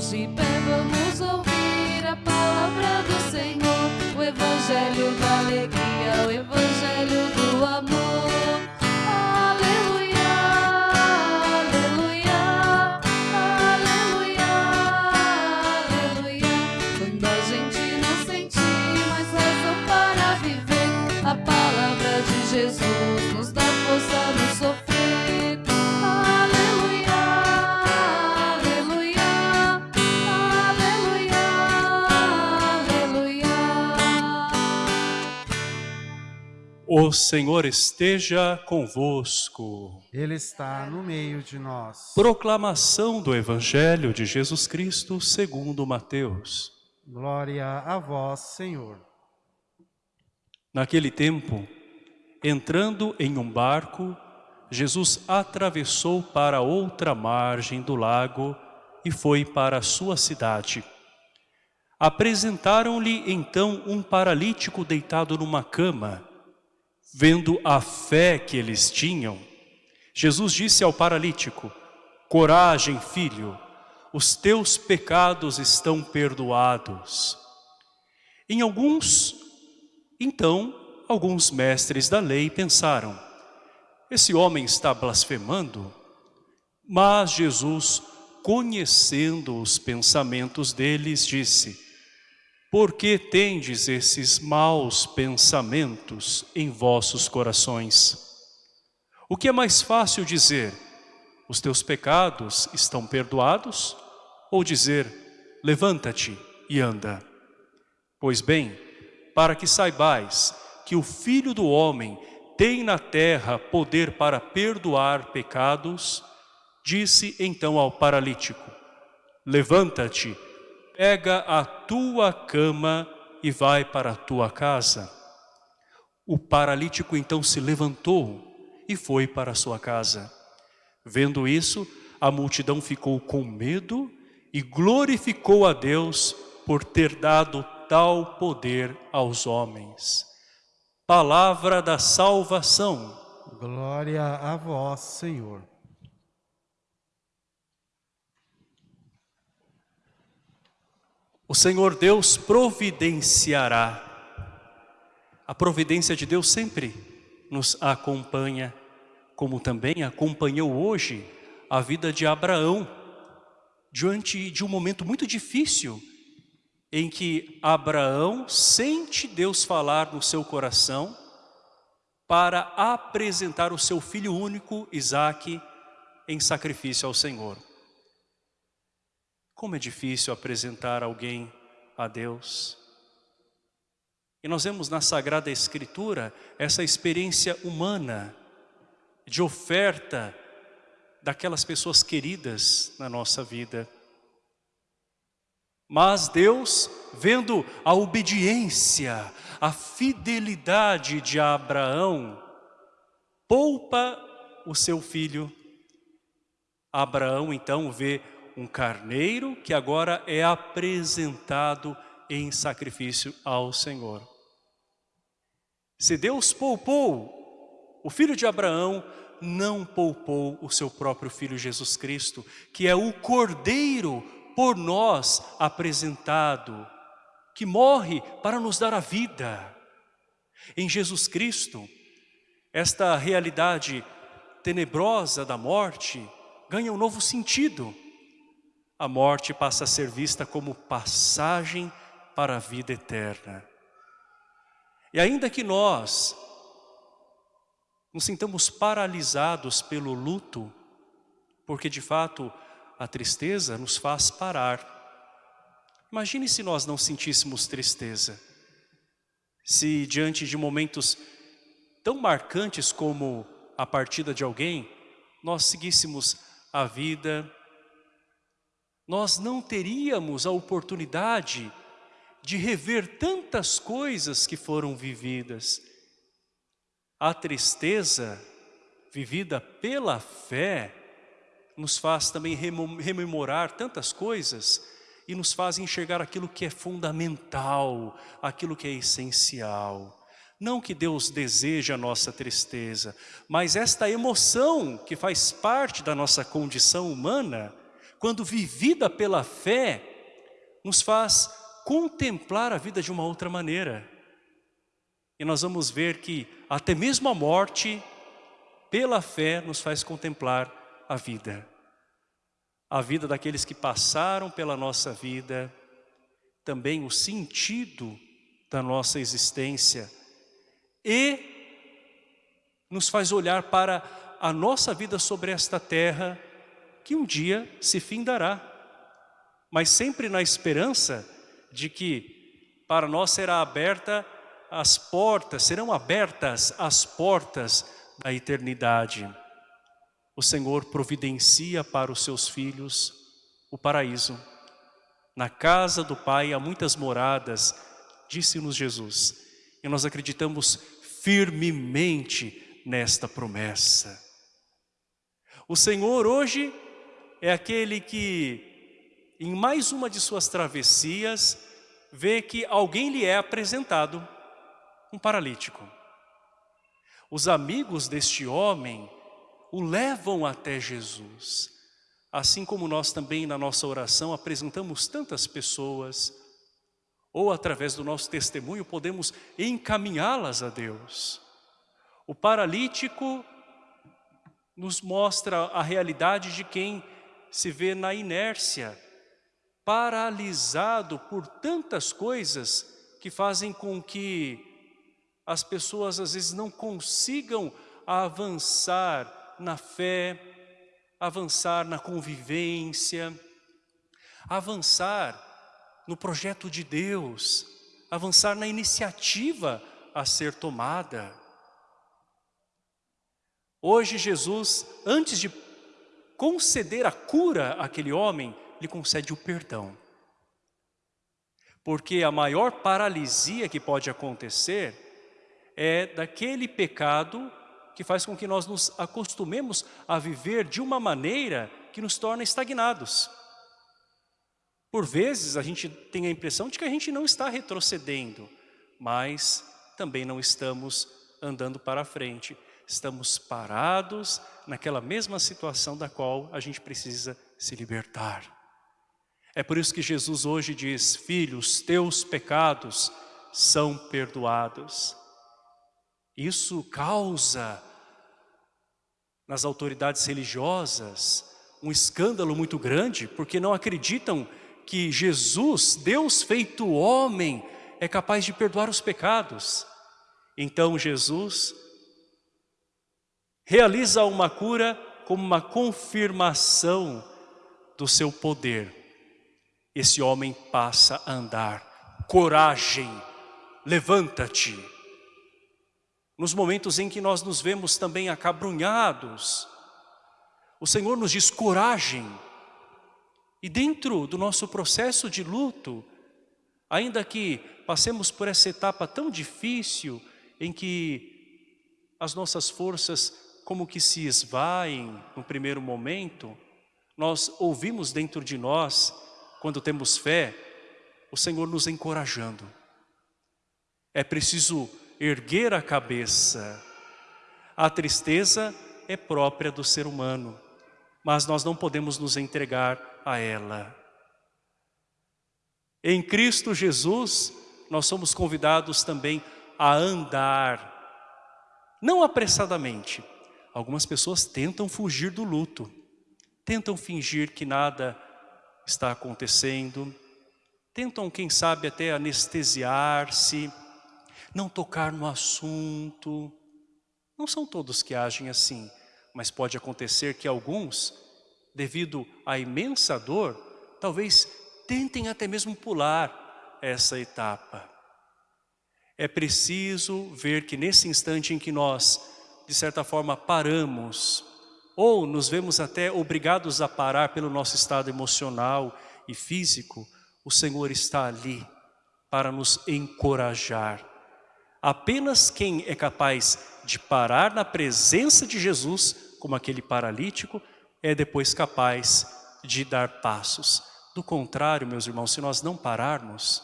mãos de vamos ouvir a palavra do Senhor, o Evangelho da alegria, o Evangelho do amor. Aleluia, aleluia, aleluia, aleluia. Quando a gente não sentir mais razão para viver, a palavra de Jesus nos dá O Senhor esteja convosco. Ele está no meio de nós. Proclamação do Evangelho de Jesus Cristo segundo Mateus. Glória a vós, Senhor. Naquele tempo, entrando em um barco, Jesus atravessou para outra margem do lago e foi para a sua cidade. Apresentaram-lhe então um paralítico deitado numa cama. Vendo a fé que eles tinham, Jesus disse ao paralítico, Coragem, filho, os teus pecados estão perdoados. Em alguns, então, alguns mestres da lei pensaram, esse homem está blasfemando? Mas Jesus, conhecendo os pensamentos deles, disse, Por que tendes esses maus pensamentos em vossos corações? O que é mais fácil dizer, os teus pecados estão perdoados? Ou dizer, levanta-te e anda? Pois bem, para que saibais que o Filho do Homem tem na terra poder para perdoar pecados, disse então ao paralítico, levanta-te, pega a tua cama e vai para a tua casa. O paralítico então se levantou e foi para a sua casa. Vendo isso, a multidão ficou com medo e glorificou a Deus por ter dado tal poder aos homens. Palavra da salvação. Glória a vós, Senhor. O Senhor Deus providenciará. A providência de Deus sempre nos acompanha, como também acompanhou hoje a vida de Abraão, diante de um momento muito difícil, em que Abraão sente Deus falar no seu coração para apresentar o seu filho único, Isaque, em sacrifício ao Senhor. Como é difícil apresentar alguém a Deus. E nós vemos na Sagrada Escritura essa experiência humana de oferta daquelas pessoas queridas na nossa vida. Mas Deus, vendo a obediência, a fidelidade de Abraão, poupa o seu filho. Abraão então vê um carneiro que agora é apresentado em sacrifício ao Senhor. Se Deus poupou o filho de Abraão, não poupou o seu próprio filho Jesus Cristo, que é o cordeiro por nós apresentado, que morre para nos dar a vida. Em Jesus Cristo, esta realidade tenebrosa da morte ganha um novo sentido. A morte passa a ser vista como passagem para a vida eterna. E ainda que nós nos sintamos paralisados pelo luto, porque de fato a tristeza nos faz parar. Imagine se nós não sentíssemos tristeza. Se diante de momentos tão marcantes como a partida de alguém, nós seguíssemos a vida, nós não teríamos a oportunidade de rever tantas coisas que foram vividas. A tristeza vivida pela fé nos faz também rememorar tantas coisas e nos faz enxergar aquilo que é fundamental, aquilo que é essencial. Não que Deus deseja a nossa tristeza, mas esta emoção que faz parte da nossa condição humana, quando vivida pela fé, nos faz contemplar a vida de uma outra maneira. E nós vamos ver que até mesmo a morte, pela fé, nos faz contemplar a vida. A vida daqueles que passaram pela nossa vida, também o sentido da nossa existência e nos faz olhar para a nossa vida sobre esta terra que um dia se findará, mas sempre na esperança de que para nós será aberta as portas, serão abertas as portas da eternidade. O Senhor providencia para os seus filhos o paraíso. Na casa do Pai há muitas moradas, disse-nos Jesus. E nós acreditamos firmemente nesta promessa. O Senhor hoje é aquele que, em mais uma de suas travessias, vê que alguém lhe é apresentado, um paralítico. Os amigos deste homem o levam até Jesus. Assim como nós também na nossa oração apresentamos tantas pessoas, ou através do nosso testemunho podemos encaminhá-las a Deus. O paralítico nos mostra a realidade de quem se vê na inércia, paralisado por tantas coisas que fazem com que as pessoas às vezes não consigam avançar na fé, avançar na convivência, avançar no projeto de Deus, avançar na iniciativa a ser tomada. Hoje Jesus, antes de conceder a cura àquele homem, lhe concede o perdão. Porque a maior paralisia que pode acontecer é daquele pecado que faz com que nós nos acostumemos a viver de uma maneira que nos torna estagnados. Por vezes a gente tem a impressão de que a gente não está retrocedendo, mas também não estamos andando para frente estamos parados naquela mesma situação da qual a gente precisa se libertar. É por isso que Jesus hoje diz, filhos, teus pecados são perdoados. Isso causa nas autoridades religiosas um escândalo muito grande, porque não acreditam que Jesus, Deus feito homem, é capaz de perdoar os pecados. Então Jesus realiza uma cura como uma confirmação do seu poder. Esse homem passa a andar. Coragem, levanta-te. Nos momentos em que nós nos vemos também acabrunhados, o Senhor nos diz coragem. E dentro do nosso processo de luto, ainda que passemos por essa etapa tão difícil em que as nossas forças como que se esvaem no primeiro momento, nós ouvimos dentro de nós, quando temos fé, o Senhor nos encorajando. É preciso erguer a cabeça. A tristeza é própria do ser humano, mas nós não podemos nos entregar a ela. Em Cristo Jesus, nós somos convidados também a andar, não apressadamente, Algumas pessoas tentam fugir do luto, tentam fingir que nada está acontecendo, tentam, quem sabe, até anestesiar-se, não tocar no assunto. Não são todos que agem assim, mas pode acontecer que alguns, devido à imensa dor, talvez tentem até mesmo pular essa etapa. É preciso ver que nesse instante em que nós de certa forma, paramos, ou nos vemos até obrigados a parar pelo nosso estado emocional e físico, o Senhor está ali para nos encorajar. Apenas quem é capaz de parar na presença de Jesus, como aquele paralítico, é depois capaz de dar passos. Do contrário, meus irmãos, se nós não pararmos,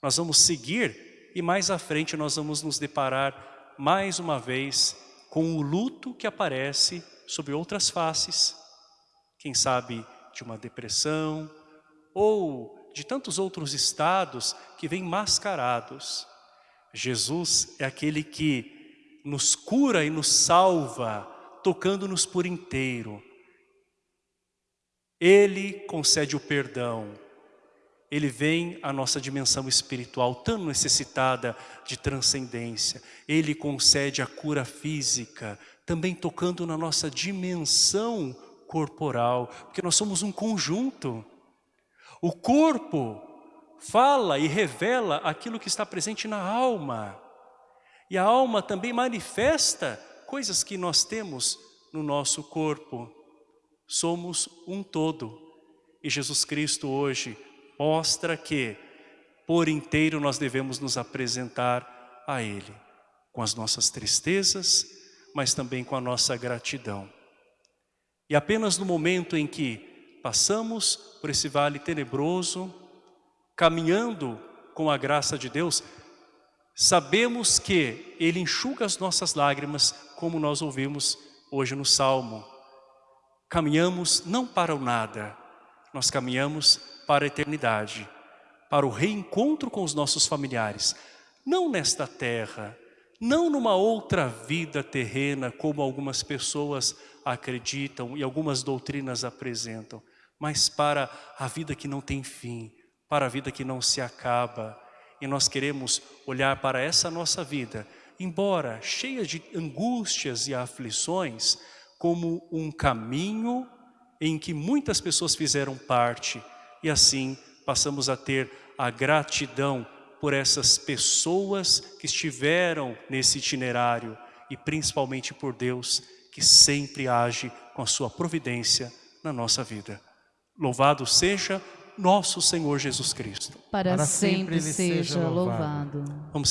nós vamos seguir e mais à frente nós vamos nos deparar mais uma vez com o luto que aparece sobre outras faces. Quem sabe de uma depressão ou de tantos outros estados que vêm mascarados. Jesus é aquele que nos cura e nos salva, tocando-nos por inteiro. Ele concede o perdão. Ele vem à nossa dimensão espiritual tão necessitada de transcendência. Ele concede a cura física, também tocando na nossa dimensão corporal, porque nós somos um conjunto. O corpo fala e revela aquilo que está presente na alma. E a alma também manifesta coisas que nós temos no nosso corpo somos um todo. E Jesus Cristo hoje mostra que por inteiro nós devemos nos apresentar a Ele, com as nossas tristezas, mas também com a nossa gratidão. E apenas no momento em que passamos por esse vale tenebroso, caminhando com a graça de Deus, sabemos que Ele enxuga as nossas lágrimas, como nós ouvimos hoje no Salmo caminhamos não para o nada, nós caminhamos para a eternidade, para o reencontro com os nossos familiares, não nesta terra, não numa outra vida terrena, como algumas pessoas acreditam e algumas doutrinas apresentam, mas para a vida que não tem fim, para a vida que não se acaba. E nós queremos olhar para essa nossa vida, embora cheia de angústias e aflições, como um caminho em que muitas pessoas fizeram parte e assim passamos a ter a gratidão por essas pessoas que estiveram nesse itinerário e principalmente por Deus que sempre age com a sua providência na nossa vida. Louvado seja nosso Senhor Jesus Cristo. Para, Para sempre, sempre seja seja louvado. louvado. Vamos